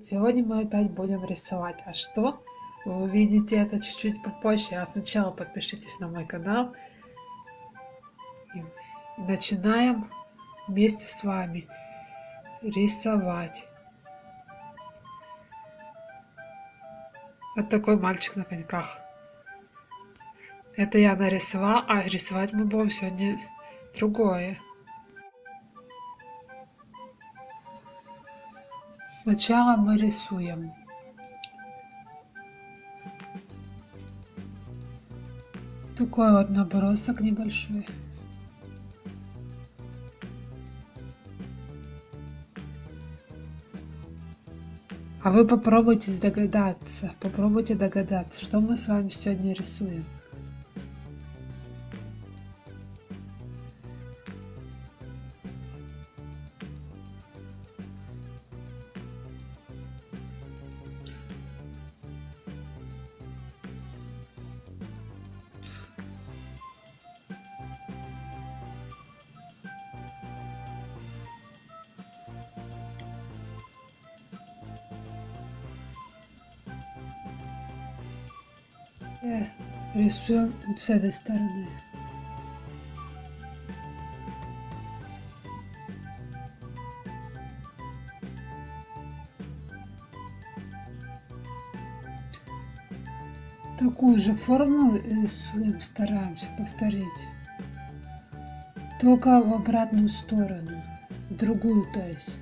Сегодня мы опять будем рисовать. А что? Вы увидите это чуть-чуть попозже. А сначала подпишитесь на мой канал. И начинаем вместе с вами рисовать. Вот такой мальчик на коньках. Это я нарисовала, а рисовать мы будем сегодня другое. Сначала мы рисуем. Такой вот набросок небольшой. А вы попробуйте догадаться, попробуйте догадаться, что мы с вами сегодня рисуем. Рисуем вот с этой стороны. Такую же форму рисуем, стараемся повторить. Только в обратную сторону, в другую то есть.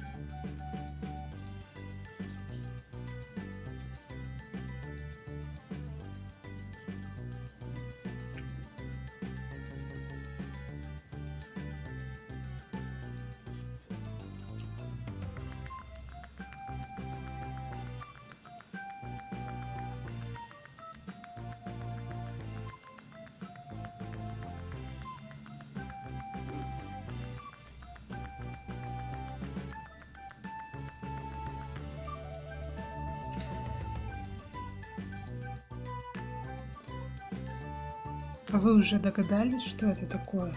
Вы уже догадались, что это такое?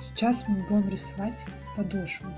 Сейчас мы будем рисовать подошву.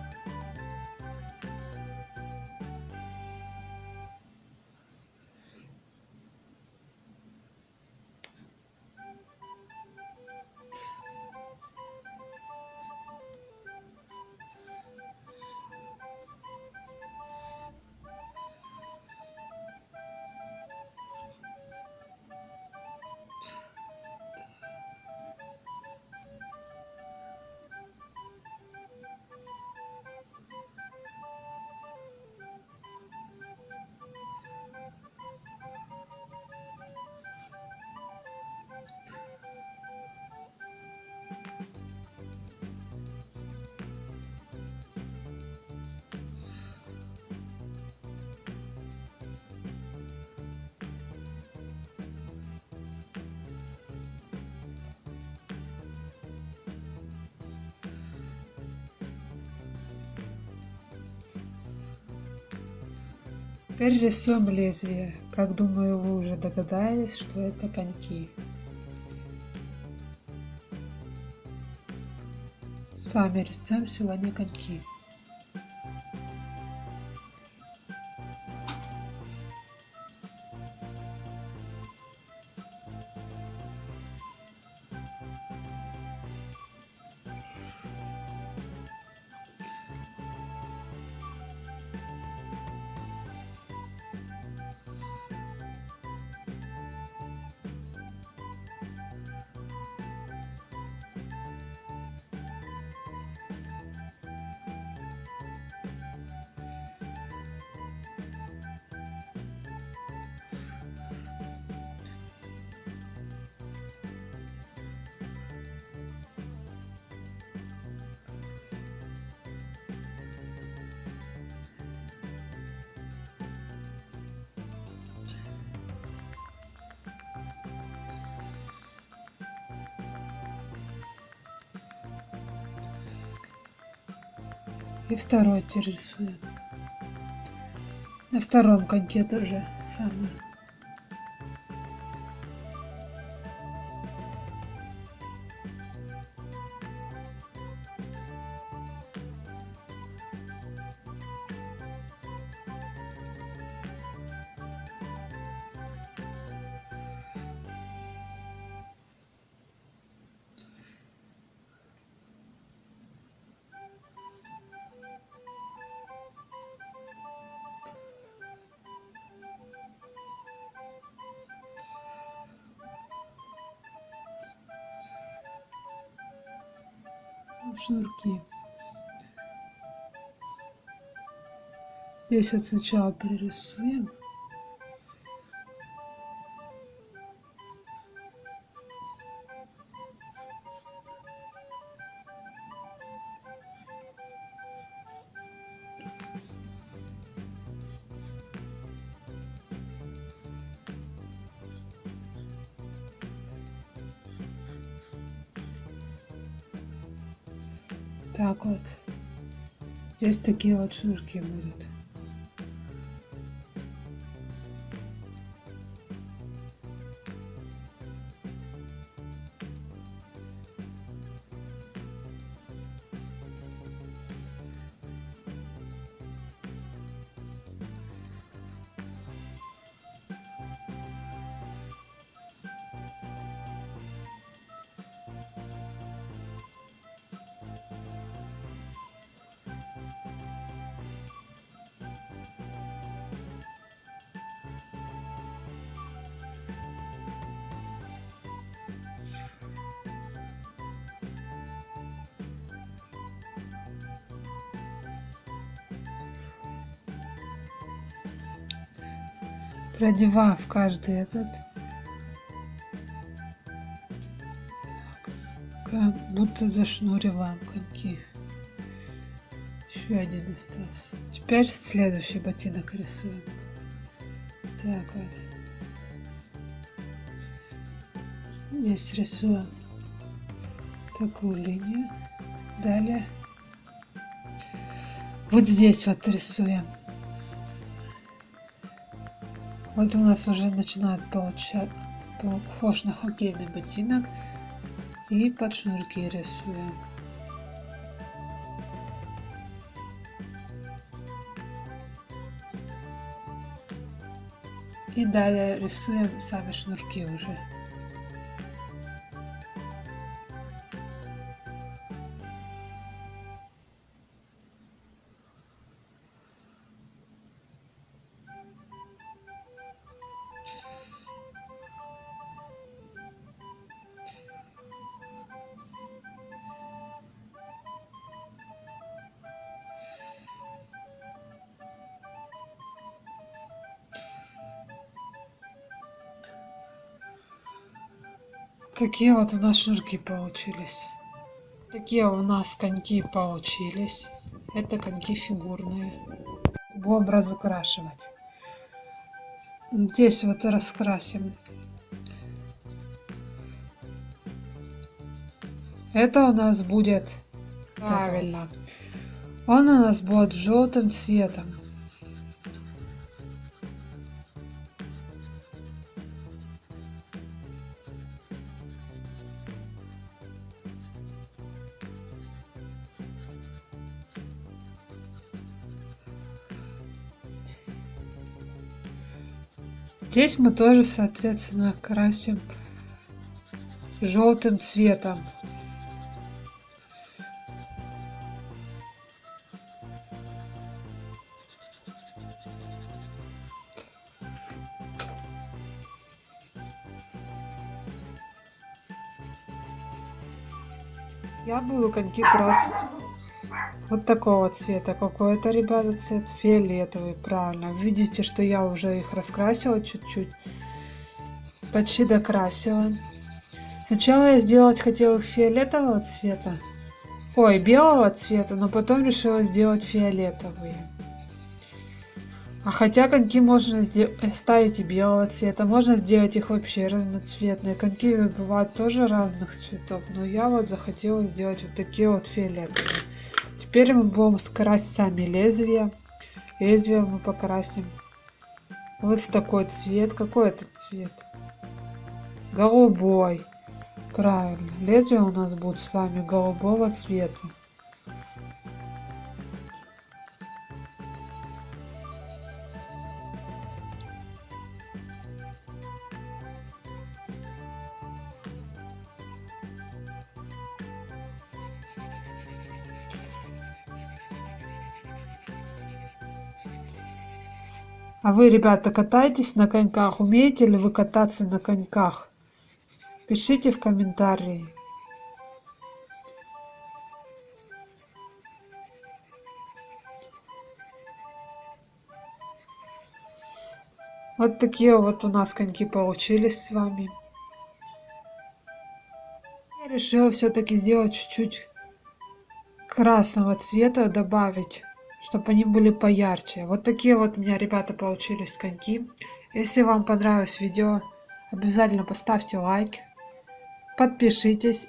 Теперь рисуем лезвие. Как думаю, вы уже догадались, что это коньки. С вами рисуем сегодня коньки. И второй рисуем. На втором коньке тоже самое. Шнурки. Здесь вот сначала перерисуем. Так вот. Здесь такие вот шнурки будут. Продевав каждый этот. Как будто зашнуриваем коньки. Еще один остался. Теперь следующий ботинок рисуем. Так вот. Здесь рисуем такую линию. Далее. Вот здесь вот рисуем вот у нас уже начинает получать похож на хоккейный ботинок. И под шнурки рисуем. И далее рисуем сами шнурки уже. Такие вот у нас шнурки получились. Такие у нас коньки получились. Это коньки фигурные. Будем разукрашивать. Здесь вот раскрасим. Это у нас будет правильно. Он у нас будет желтым цветом. Здесь мы тоже, соответственно, красим желтым цветом. Я буду коньки красить вот такого цвета. Какой это, ребята, цвет? Фиолетовый, правильно. Видите, что я уже их раскрасила чуть-чуть. Почти докрасила. Сначала я сделать хотела фиолетового цвета. Ой, белого цвета, но потом решила сделать фиолетовые. А хотя коньки можно ставить и белого цвета, можно сделать их вообще разноцветные. Коньки бывают тоже разных цветов, но я вот захотела сделать вот такие вот фиолетовые. Теперь мы будем скрасить сами лезвия. Лезвие мы покрасим вот в такой цвет. Какой это цвет? Голубой. Правильно. Лезвие у нас будет с вами голубого цвета. А вы, ребята, катаетесь на коньках? Умеете ли вы кататься на коньках? Пишите в комментарии. Вот такие вот у нас коньки получились с вами. Я решила все-таки сделать чуть-чуть красного цвета, добавить чтобы они были поярче. Вот такие вот у меня, ребята, получились коньки. Если вам понравилось видео, обязательно поставьте лайк, подпишитесь